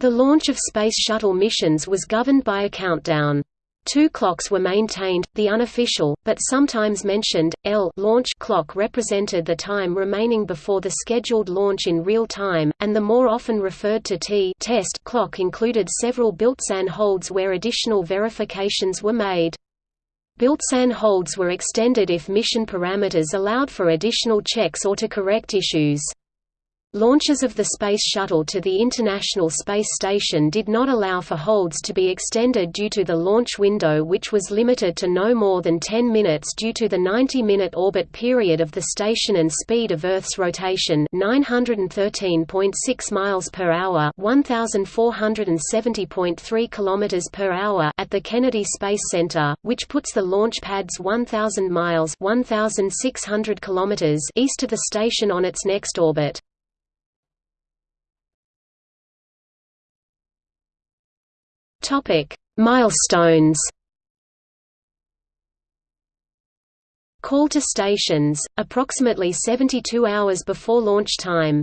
The launch of Space Shuttle missions was governed by a countdown. Two clocks were maintained, the unofficial, but sometimes mentioned, L launch clock represented the time remaining before the scheduled launch in real time, and the more often referred to T test clock included several built-in holds where additional verifications were made. Built-in holds were extended if mission parameters allowed for additional checks or to correct issues. Launches of the Space Shuttle to the International Space Station did not allow for holds to be extended due to the launch window which was limited to no more than 10 minutes due to the 90-minute orbit period of the station and speed of Earth's rotation 913.6 miles per hour 1470.3 kilometers per hour at the Kennedy Space Center, which puts the launch pad's 1000 miles 1600 kilometers east of the station on its next orbit. Topic: Milestones. Call to stations, approximately 72 hours before launch time.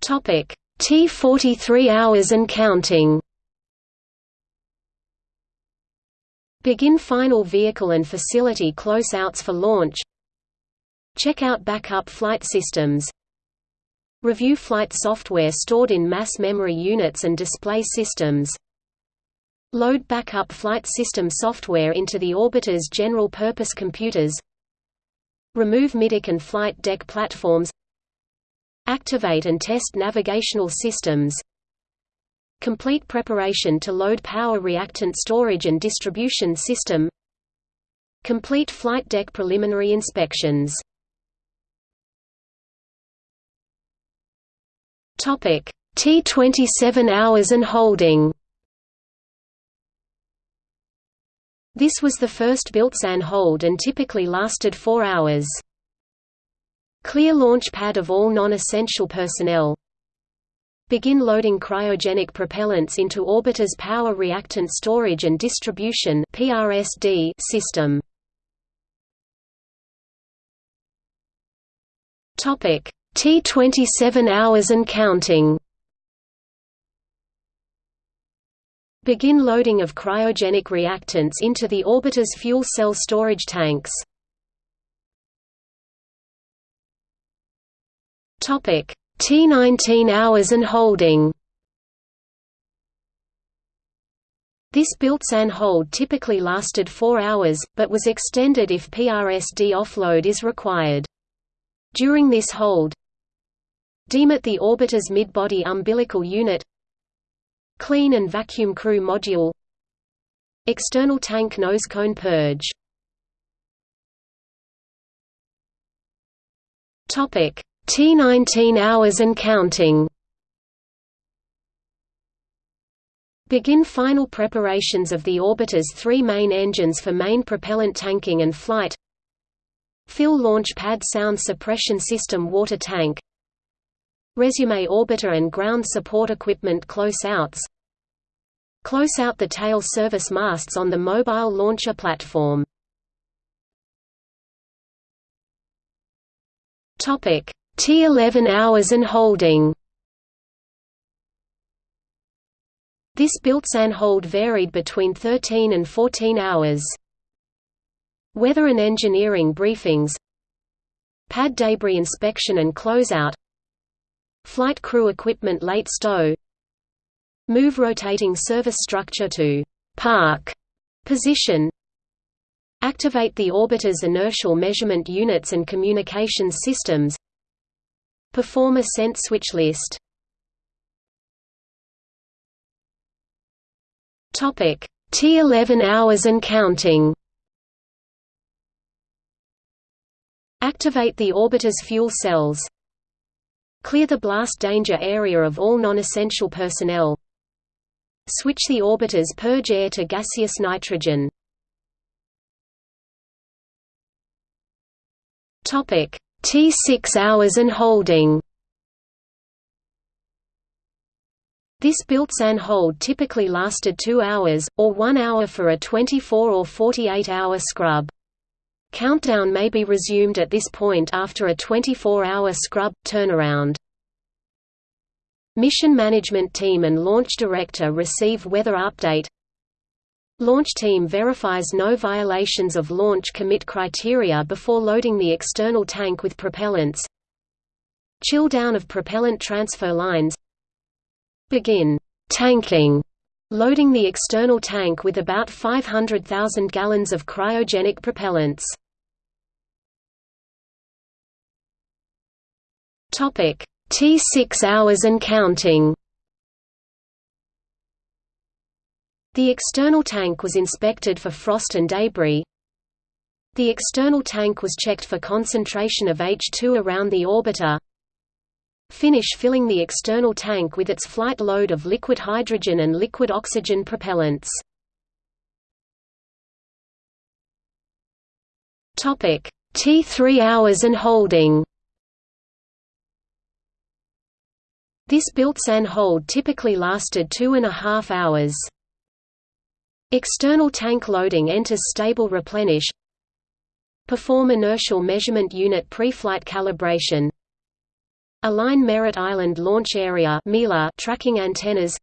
Topic: T43 hours and counting. Begin final vehicle and facility closeouts for launch. Check out backup flight systems. Review flight software stored in mass memory units and display systems. Load backup flight system software into the orbiter's general-purpose computers. Remove middeck and flight deck platforms. Activate and test navigational systems. Complete preparation to load power reactant storage and distribution system. Complete flight deck preliminary inspections Topic: T27 hours and holding. This was the first built-in hold and typically lasted 4 hours. Clear launch pad of all non-essential personnel. Begin loading cryogenic propellants into orbiter's power reactant storage and distribution (PRSD) system. Topic: T27 hours and counting Begin loading of cryogenic reactants into the orbiter's fuel cell storage tanks. Topic: T19 hours and holding. This built-in hold typically lasted 4 hours, but was extended if PRSD offload is required. During this hold, Demate the orbiter's mid-body umbilical unit. Clean and vacuum crew module. External tank nose cone purge. Topic T19 hours and counting. Begin final preparations of the orbiter's three main engines for main propellant tanking and flight. Fill launch pad sound suppression system water tank Resume orbiter and ground support equipment close-outs Close out the tail service masts on the mobile launcher platform. T11 hours and holding This built-in hold varied between 13 and 14 hours. Weather and engineering briefings Pad debris inspection and closeout Flight crew equipment late stow. Move rotating service structure to «park» position. Activate the orbiter's inertial measurement units and communications systems. Perform ascent switch list. T11 hours and counting. Activate the orbiter's fuel cells Clear the blast danger area of all non-essential personnel. Switch the orbiter's purge air to gaseous nitrogen. Topic: T6 hours and holding. This built-in hold typically lasted 2 hours, or 1 hour for a 24 or 48 hour scrub. Countdown may be resumed at this point after a 24-hour scrub, turnaround. Mission Management Team and Launch Director receive weather update. Launch team verifies no violations of launch commit criteria before loading the external tank with propellants. Chill down of propellant transfer lines. Begin tanking loading the external tank with about 500,000 gallons of cryogenic propellants. Topic T6 hours and counting. The external tank was inspected for frost and debris. The external tank was checked for concentration of H2 around the orbiter. Finish filling the external tank with its flight load of liquid hydrogen and liquid oxygen propellants. Topic: T3 hours and holding. This built-and hold typically lasted two and a half hours. External tank loading enters stable replenish Perform inertial measurement unit pre-flight calibration Align Merritt Island Launch Area tracking antennas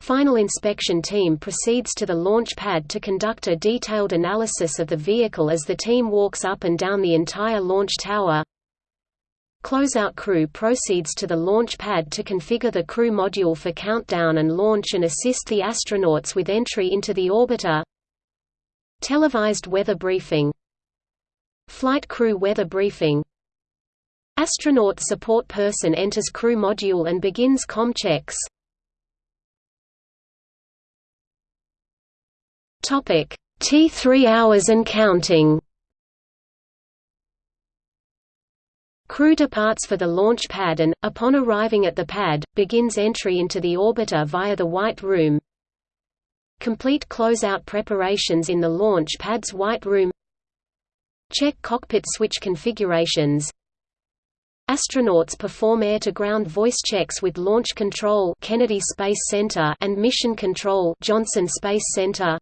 Final inspection team proceeds to the launch pad to conduct a detailed analysis of the vehicle as the team walks up and down the entire launch tower. Closeout crew proceeds to the launch pad to configure the crew module for countdown and launch and assist the astronauts with entry into the orbiter. Televised weather briefing Flight crew weather briefing Astronaut support person enters crew module and begins com checks. Topic: T3 hours and counting. Crew departs for the launch pad and, upon arriving at the pad, begins entry into the orbiter via the White Room. Complete closeout preparations in the launch pad's White Room Check cockpit switch configurations Astronauts perform air-to-ground voice checks with Launch Control Kennedy Space Center and Mission Control Johnson Space Center.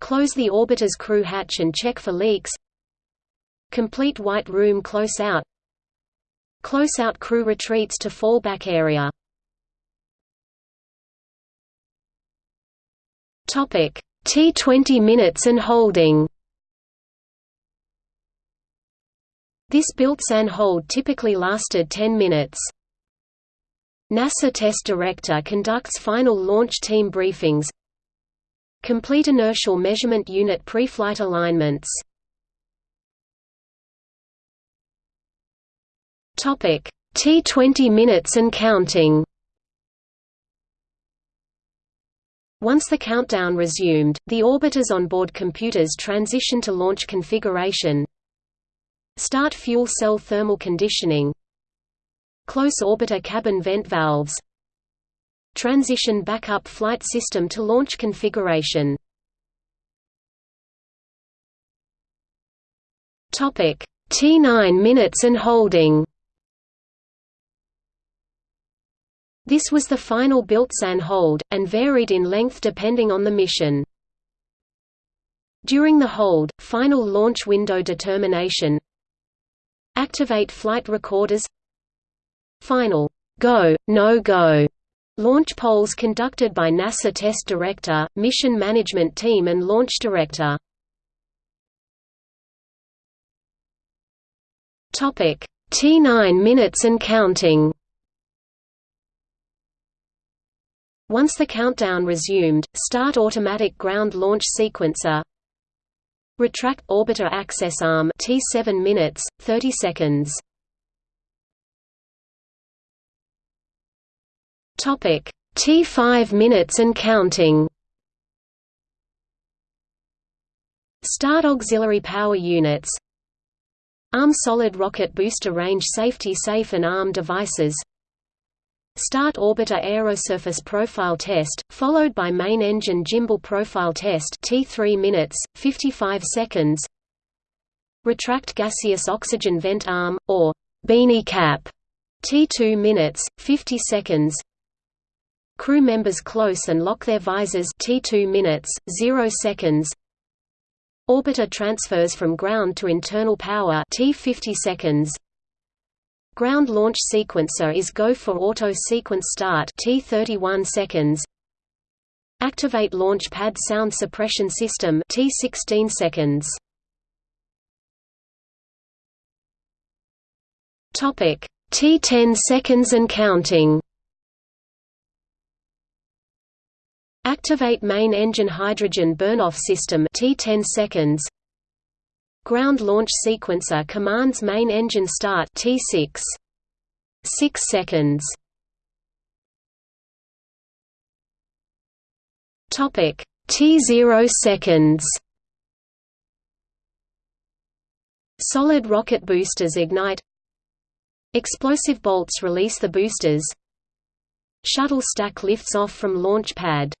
Close the orbiter's crew hatch and check for leaks. Complete White Room close-out. Close-out crew retreats to fallback area. Topic: T20 minutes and holding. This built-and hold typically lasted 10 minutes. NASA test director conducts final launch team briefings. Complete inertial measurement unit pre-flight alignments. T20 minutes and counting. Once the countdown resumed, the orbiter's onboard computers transition to launch configuration, Start fuel cell thermal conditioning. Close orbiter cabin vent valves. Transition backup flight system to launch configuration. T9 minutes and holding. This was the final built-and hold, and varied in length depending on the mission. During the hold, final launch window determination Activate flight recorders. Final. Go, no-go launch polls conducted by NASA Test Director, Mission Management Team and Launch Director. Topic. T9 minutes and counting. Once the countdown resumed, start automatic ground launch sequencer Retract orbiter access arm T7 minutes 30 seconds. Topic T5 minutes and counting. Start auxiliary power units. Arm solid rocket booster range safety safe and arm devices Start orbiter aerosurface profile test, followed by main engine gimbal profile test T3 minutes, 55 seconds. Retract gaseous oxygen vent arm, or beanie cap T2 minutes, 50 seconds. Crew members close and lock their visors T2 minutes, 0 seconds. Orbiter transfers from ground to internal power T 50 seconds Ground launch sequencer is go for auto sequence start T 31 seconds. Activate launch pad sound suppression system T 16 seconds. Topic T 10 seconds and counting. Activate main engine hydrogen burn-off system T 10 seconds. Ground launch sequencer commands main engine start T6 6 seconds. Topic. T0 seconds. Solid rocket boosters ignite. Explosive bolts release the boosters. Shuttle stack lifts off from launch pad